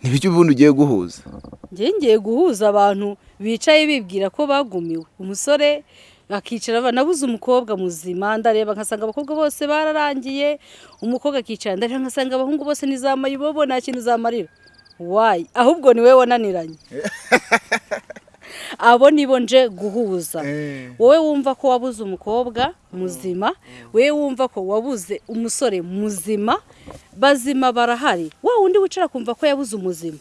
ntibicyo ubundi ugiye guhuza. Njye ngiye guhuza abantu bicaye bibwira ko bagumiwe. Umusore akicara nabuze umukobwa muzima ndareba nkasanga abakobwa bose bararangiye umukobwa akicara ndareba nkasanga abahungu bose nizamaye ibobo nta kintu uzamarira wayi ahubwo ni wowe wananiranye. abo nibo nje guhuza. Wowe wumva ko wabuze umukobwa muzima wowe wumva ko wabuze umusore muzima bazima barahari. Wa wundi wicara akumva ko yabuze umuzima.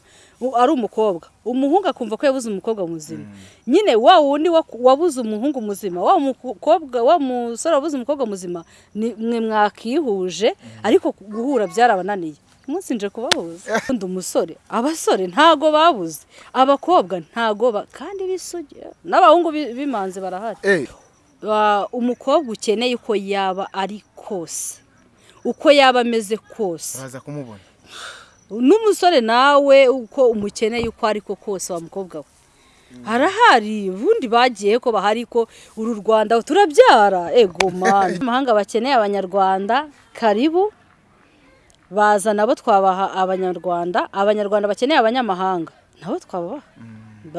Ari umukobwa. Umuhungu akumva ko yabuze umukobwa muzima. Nyine wa wundi wabuze umuhungu muzima wa mukobwa wa musore wabuze umukobwa muzima ni mwe mwakihuje ariko guhura byarabananiye. Umunsi nje kubahuza undi umusore. Abasore ntago babuze. Abakobwa ntago kandi bisugira n'abahungu bimanze barahari. Umukobwa ukeneye uko yaba ari kose. Uko yaba ameze kose. Uraza kumubona. N'umusore nawe uko umukeneye uko ariko kose wa mukobwa we. Harahari ubundi bagiye ko bahari ko uru rwanda turabyara. Ego mani amahanga bakeneye abanyarwanda karibu. Baza nabo twabaha abanyarwanda abanyarwanda bakeneye abanyamahanga. Nabo twabaha.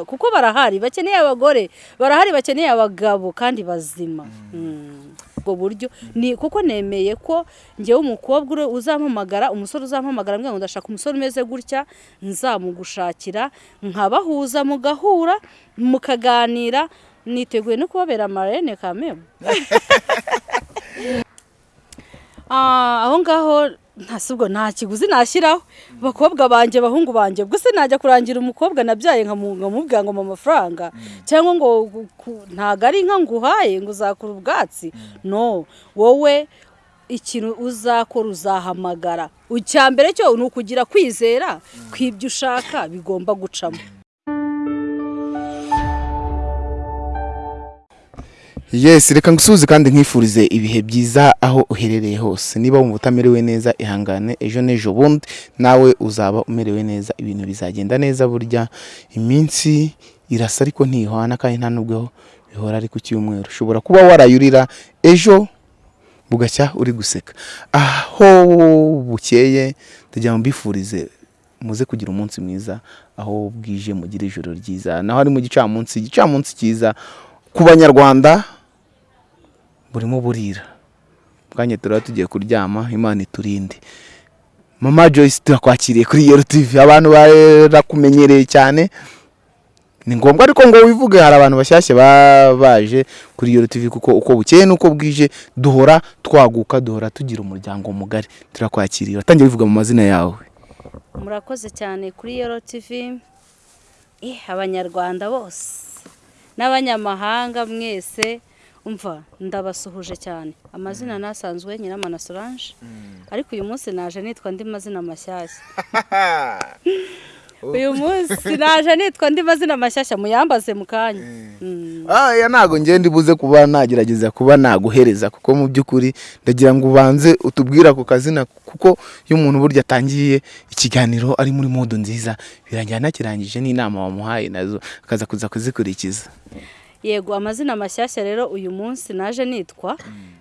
Kuko barahari bakeneye abagore barahari bakeneye abagabo kandi bazima. Ubwo buryo ni kuko nemeye ko ngewe umukobwa uzampamagara umusore uzampamagara ngo ndashaka umusore umeze gutya nzamugushakira nkabahuza mugahura mukaganira niteguye no kubabera amarene kamemu aho ngaho ntasubwo nta kiguzi nashyiraho bakobwa banjye bahungu banjye gusa najya kurangira umukobwa nabyaye nkamubwira ngo mu mafaranga. Cyangwa ngo ntabwo ari inka nguhaye ngo uzakura ubwatsi. No wowe ikintu uzakora uzahamagara. Icya mbere cyo ni ukugira kwizera. Ko ibyo ushaka bigomba gucamo. Yesi reka ngusuhuze kandi nkifurize ibihe byiza aho uherereye hose. Niba wumva utamerewe neza ihangane ejo n'ejo bundi. Nawe uzaba umerewe neza ibintu bizagenda neza burya. Iminsi irasa ariko ntihwana kandi nta nubwo bihora ari ku cyumweru. Ushobora kuba warayurira ejo bugacya uri guseka. Aho bukeye tujya mbifurize muze kugira umunsi mwiza aho bwije mugire ijoro ryiza. Naho ari mu gicamunsi igicamunsi cyiza ku banyarwanda. Burimo burira. Bwanya turaba tugiye kuryama imana iturinde. Mama joyce turakwakiriye kuri yero tv abantu barakumenyereye cyane. Ni ngombwa ariko ngo wivuge hari abantu bashyashya baje kuri yero tv kuko uko bukeye n'uko bwije duhora twaguka duhora tugira umuryango mugari. Turakwakiriye. Watangiye wivuga mu mazina yawe? Murakoze cyane kuri yero tv abanyarwanda bose. N'abanyamahanga mwese. Umva ndabasuhuje cyane. Amazina nasanzwe nyiramana solange ariko uyu munsi naje nitwa andi mazina mashyashya. Uyu munsi naje nitwa andi mazina mashyashya muyambaze mu kanya. Aya ntabwo ngenda ibuze kuba nagerageza kuba naguhereza kuko mu by'ukuri ndagira ngo ubanze utubwire ako kazina kuko iyo umuntu burya atangiye ikiganiro ari muri modo nziza birangira anakirangije n'inama wamuhaye na zo akaza kuza kuzikurikiza. Yego amazina mashyashya rero uyu munsi naje nitwa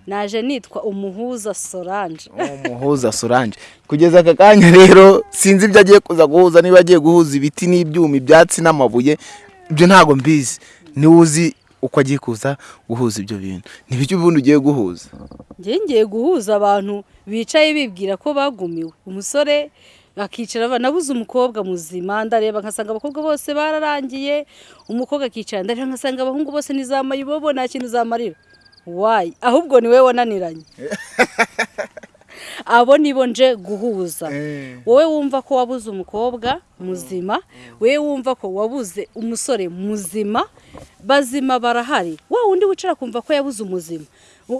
naje nitwa umuhuza solange. Umuhuza solange. Kugeza aka kanya rero sinzi ibyo agiye kuza guhuza niba agiye guhuza ibiti n'ibyuma ibyatsi n'amabuye ibyo ntabwo mbizi. Niwe uzi uko agiye kuza guhuza ibyo bintu. Ntibicyo ubundi ugiye guhuza? Njye ngiye guhuza abantu bicaye bibwira ko bagumiwe. Umusore akicara nabuze umukobwa muzima. Ndareba nkasanga abakobwa bose bararangiye umukobwa akicara ndareba nkasanga abahungu bose nizamaye ibobo nta kintu uzamarira wayi ahubwo ni wowe wananiranye. Abo nibo nje guhuza. Wowe wumva ko wabuze umukobwa muzima wowe wumva ko wabuze umusore muzima bazima barahari. Wa wundi wicara akumva ko yabuze umuzima.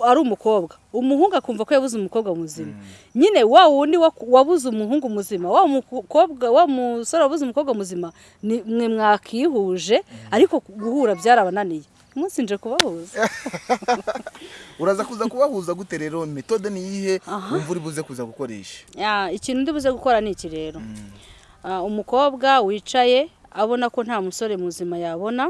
Ari umukobwa. Umuhungu akumva ko yabuze umukobwa muzima. Nyine wa wundi wabuze umuhungu muzima wa mukobwa wa musore wabuze umukobwa muzima ni mwe mwakihuje ariko guhura byarabananiye. Umunsi nje kubahuza. Uraza kuza kubahuza gute rero? Metode ni iyihe? Wumva uri buze kuza gukoresha? Ikintu ndi buze gukora ni iki rero? Umukobwa wicaye abona ko nta musore muzima yabona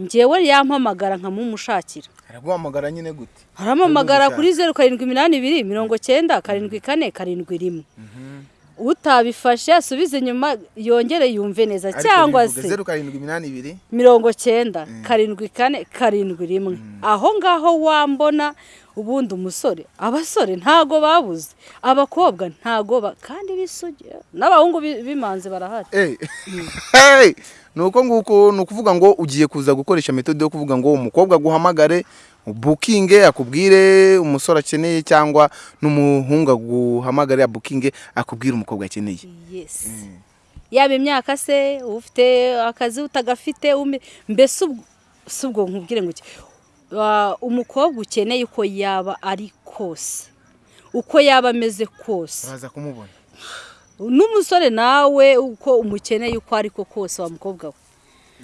ngewe yampamagara nkamumushakira araguhamagara nyine gute? Arampamagara kuri zeru karindwi iminani ibiri mirongo cyenda karindwi kane karindwi rimwe. Utabifashe asubize inyuma yongere yumve neza. Cyangwa se zeru karindwi iminani ibiri? mirongo cyenda karindwi kane karindwi rimwe. Aho ngaho wambona ubundi umusore abasore ntago babuze abakobwa ntago kandi bisugira n'abahungu bi- b'imanzi barahari. Hey! ni uko nguko ni ukuvuga ngo ugiye kuza gukoresha metode yo kuvuga ngo umukobwa aguhamagare bukinge akubwire umusore akeneye cyangwa n'umuhungu aguhamagare bukinge akubwire umukobwa akeneye yes yaba imyaka se ufite akazi utagafite mbese ubwo- nkubwire ngo umukobwa ukeneye uko yaba ari kose uko yaba ameze kose. Uraza kumubona? N'umusore nawe uko umukeneye uko ari ko kose wa mukobwa we.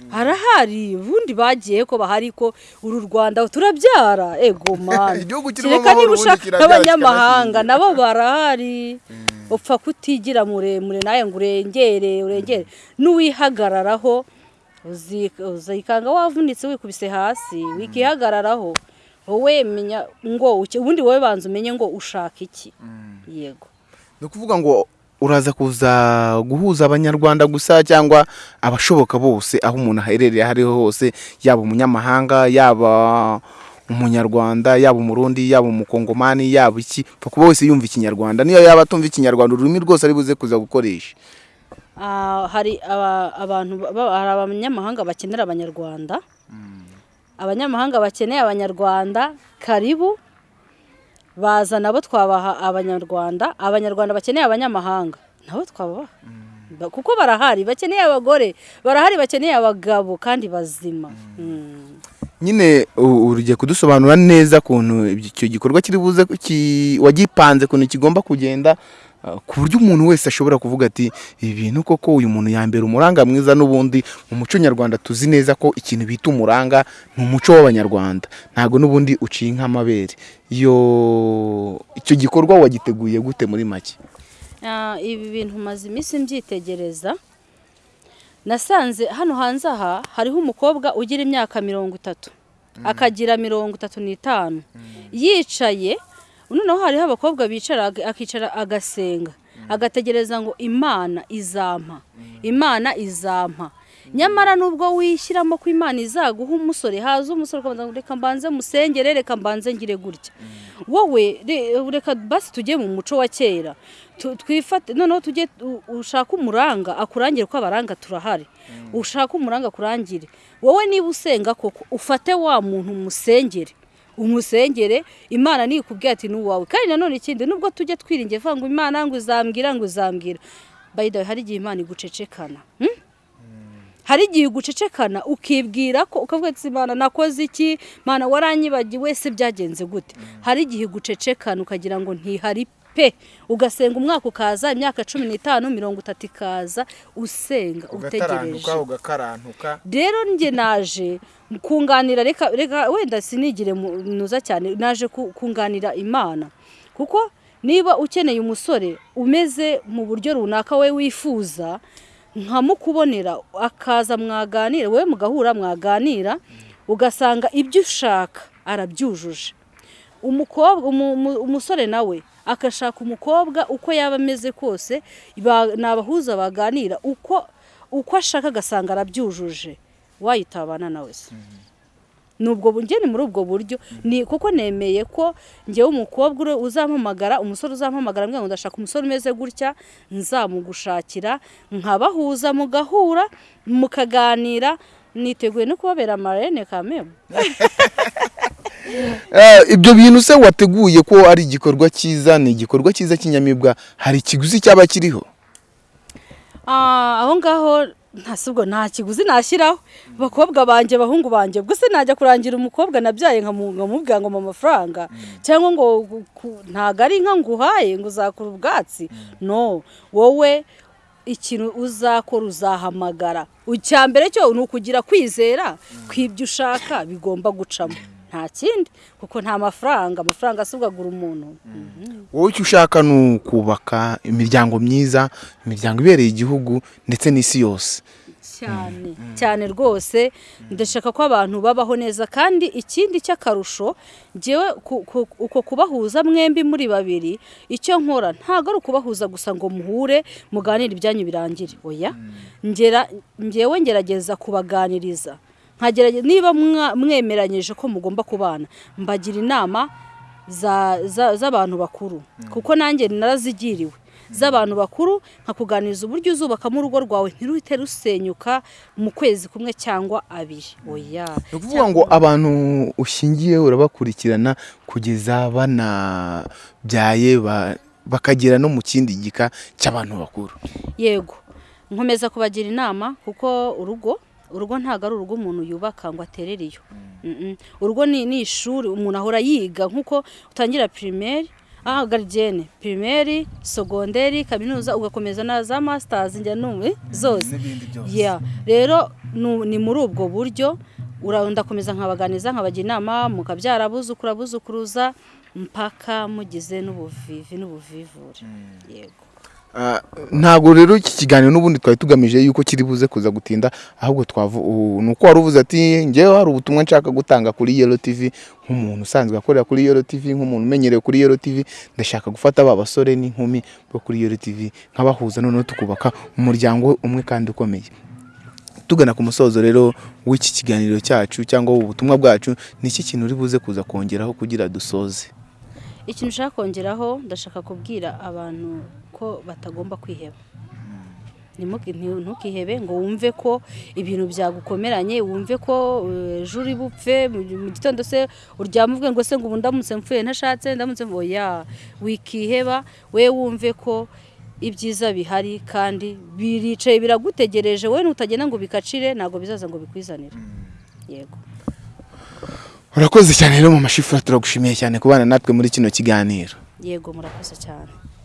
Harahari ubundi bagiye ko bahari ko uru rwanda turabyara. Ego mani kereka niba ushaka n'abanyamahanga nabo barahari. Upfa kutigira muremure nawe ngo urengere urengere. N'uwihagararaho uzikanga wavunitse wikubise hasi wikihagararaho wowe menya ngo ubundi wowe banza umenye ngo ushaka iki? Yego. Ni ukuvuga ngo uraza kuza guhuza abanyarwanda gusa cyangwa abashoboka bose aho umuntu aherereye aho ariho hose yaba umunyamahanga yaba umunyarwanda yaba umurundi yaba umukongomani yaba iki? Kuba wese yumva ikinyarwanda. Niyo yaba atumva ikinyarwanda ururimi rwose ari buze kuza gukoresha. Hari aba- abantu abanyamahanga bakenera abanyarwanda. Abanyamahanga bakeneye abanyarwanda karibu. Baza nabo twabaha abanyarwanda. Abanyarwanda bakeneye abanyamahanga. Nabo twabaha. Ba- kuko barahari. Bakeneye abagore. Barahari bakeneye abagabo kandi bazima. Mm. nyine u- ugiye kudusobanura neza ukuntu icyo gikorwa kiri buze wagipanze ukuntu kigomba kugenda. Ku buryo umuntu wese ashobora kuvuga ati ibi bintu koko uyu muntu yambera umuranga mwiza n'ubundi mu muco nyarwanda tuzi neza ko ikintu bita umuranga ni umuco w'abanyarwanda ntabwo n'ubundi uciye nk'amabere iyo icyo gikorwa wagiteguye gute muri make? Ah, ibi bintu maze iminsi mbyitegereza nasanze hano hanze aha hariho umukobwa ugira imyaka mirongo itatu. Akagira mirongo itatu n'itanu. Yicaye noneho hariho abakobwa bicara akicara agasenga. Agategereza ngo imana izampa imana izampa. Nyamara nubwo wishyiramo ko imana izaguha umusore haza umusore ukabanza reka mbanze musengere reka mbanze ngire gutya. Wowe re- reka basi tujye mu muco wa kera. Twifate noneho tujye u- ushake umuranga akurangire ko abaranga turahari. Ushake umuranga akurangire. Wowe niba usenga koko ufate wa muntu umusengere umusengere imana nikubwira ati ni uwawe. Kandi nanone ikindi nubwo tujye twiringiye vuga ngo imana ngo izambwira ngo the way hari igihe imana igucecekana hmm? hari igihe ugucecekana ukibwira ko ukavuga ati imana nakoze iki? Mana waranyibagiwe? Se byagenze gute. Hari igihe ugucecekana ukagira ngo ntihari pe. Ugasenga umwaka ukaza imyaka cumi n'itanu mirongo itatu ikaza usenga utegereje. Ugakarantuka. Rero njye naje kunganira reka reka wenda sinigire mu- nuza cyane naje ku- kunganira imana. Kuko niba ukeneye umusore umeze mu buryo runaka we wifuza nkamukubonera akaza mwaganira wowe mugahura mwaganira ugasanga ibyo ushaka arabyujuje. Umukobwa umu- umu- umusore nawe agashaka umukobwa uko yaba ameze kose ni abahuza baganira uko uko ashaka agasanga arabyujuje wayitabana nawe se. Ni ubwo bu- njye ni muri ubwo buryo ni kuko nemeye ko njyewe umukobwa uzampamagara umusore uzampamagara ngo ndashaka umusore umeze gutya nzamugushakira nkabahuza mugahura mukaganira niteguye no kubabera amarene kamemu ibyo bintu se wateguye ko ari igikorwa cyiza ni igikorwa cyiza cy'inyamibwa hari ikiguzi cyaba kiriho? Ah, aho ngaho nta si ubwo nta kiguzi nashyiraho. Bakobwa banjye bahungu banjye se najya kurangira umukobwa nabyaye nkamu- nkamubwira ngo mpa amafaranga? Cyangwa ngo ntago ari inka nguhaye ngo uzakura ubwatsi? No. Wowe ikintu uzakora uzahamagara. Icya mbere cyo ni ukugira kwizera ko ibyo ushaka bigomba gucamo. Nta kindi kuko nta mafaranga amafaranga asubwagura umuntu. Wowe icyo ushaka ni ukubaka imiryango myiza imiryango ibereye igihugu ndetse n'isi yose. Cyane cyane rwose. Ndashaka ko abantu babaho neza kandi ikindi cy'akarusho ngewe uko kubahuza mwembi muri babiri icyo nkora ntabwo ari ukubahuza gusa ngo muhure muganire ibyanyu birangire. Oya? Ngera ngewe ngerageza kubaganiriza. Nkagerageza niba mwemeranyije ko mugomba kubana mbagira inama za- za- z'abantu bakuru. Kuko nanjye narazigiriwe. Z'abantu bakuru nkakuganiriza uburyo uzubakamo urugo rwawe ntiruhite rusenyuka mu kwezi kumwe cyangwa abiri. Oya. Ni ukuvuga ngo abantu ushingiye urabakurikirana kugeza banabyaye ba- bakagera no mu kindi gika cy'abantu bakuru. Yego. Nkomeza kubagira inama kuko urugo urugo ntabwo ari urugo umuntu yubaka ngo aterere iyo. Mm-mm. urugo ni ishuri umuntu ahora yiga nk'uko utangira pirimeri aha garidiyene pirimeri sogonderi kaminuza ugakomeza na za masitazi njya numve zose Yeah. rero ni muri ubwo buryo ndakomeza nkabaganiza nkabagira inama mukabyara abuzukuru abuzukuruza mpaka mugize n'ubuvivi n'ubuvivure. Yego. Ah, ntabwo rero iki kiganiro n'ubundi twari tugamije yuko kiri buze kuza gutinda ahubwo twavu u- ni uko wari uvuze ati ngewe hari ubutumwa nshaka gutanga kuri Yellow TV nk'umuntu usanzwe akorera kuri Yellow TV nk'umuntu umenyerewe kuri Yellow TV ndashaka gufata ba basore n'inkumi bo kuri Yellow TV nkabahuza noneho tukubaka umuryango umwe kandi ukomeye. Tugana ku musozo rero w'iki kiganiro cyacu cyangwa ubutumwa bwacu ni iki kintu uri buze kuza kongeraho kugira dusoze? Ikintu ushaka kongeraho ndashaka kubwira abantu ko batagomba kwiheba. Ntukihebe ngo wumve ko ibintu byagukomeranye wumve ko eh, ejo uri bupfe mu gitondo se uryama uvuge ngo se ngo ubu ndamutse mpfuye ntashatse ndamutse oya wikiheba we wumve ko ibyiza bihari kandi biricaye biragutegereje we nutagenda ngo bikacire ntabwo bizaza ngo bikwizanire. Yego. Urakoze cyane rero mu mashifura turagushimiye cyane kubana natwe muri kino kiganiro. Yego murakoze cyane.